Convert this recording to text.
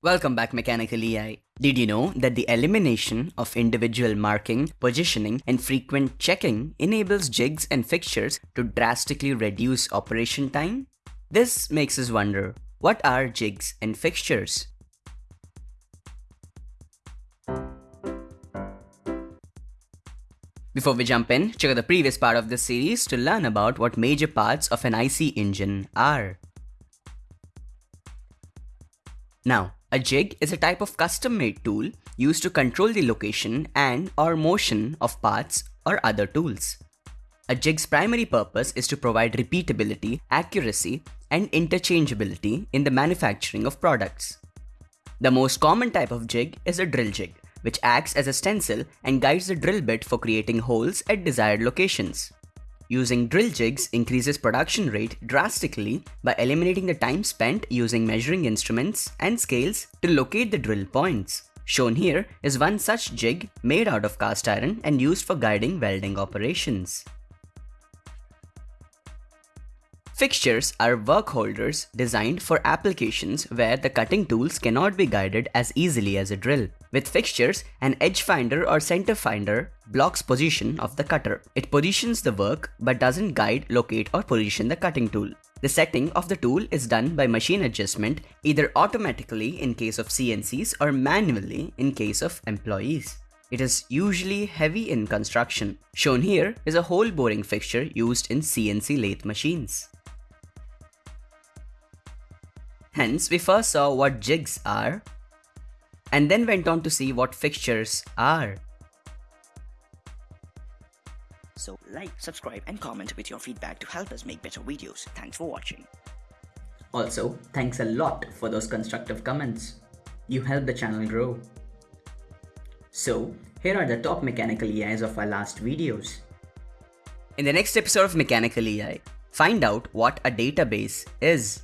Welcome back Mechanical EI. Did you know that the elimination of individual marking, positioning and frequent checking enables jigs and fixtures to drastically reduce operation time? This makes us wonder, what are jigs and fixtures? Before we jump in, check out the previous part of this series to learn about what major parts of an IC engine are. Now, a jig is a type of custom-made tool used to control the location and or motion of parts or other tools. A jig's primary purpose is to provide repeatability, accuracy, and interchangeability in the manufacturing of products. The most common type of jig is a drill jig, which acts as a stencil and guides the drill bit for creating holes at desired locations. Using drill jigs increases production rate drastically by eliminating the time spent using measuring instruments and scales to locate the drill points. Shown here is one such jig made out of cast iron and used for guiding welding operations. Fixtures are work holders designed for applications where the cutting tools cannot be guided as easily as a drill. With fixtures, an edge finder or center finder blocks position of the cutter. It positions the work but doesn't guide, locate or position the cutting tool. The setting of the tool is done by machine adjustment either automatically in case of CNCs or manually in case of employees. It is usually heavy in construction. Shown here is a hole boring fixture used in CNC lathe machines. Hence, we first saw what jigs are, and then went on to see what fixtures are. So like, subscribe and comment with your feedback to help us make better videos. Thanks for watching. Also, thanks a lot for those constructive comments. You help the channel grow. So, here are the top mechanical EIs of our last videos. In the next episode of Mechanical EI, find out what a database is.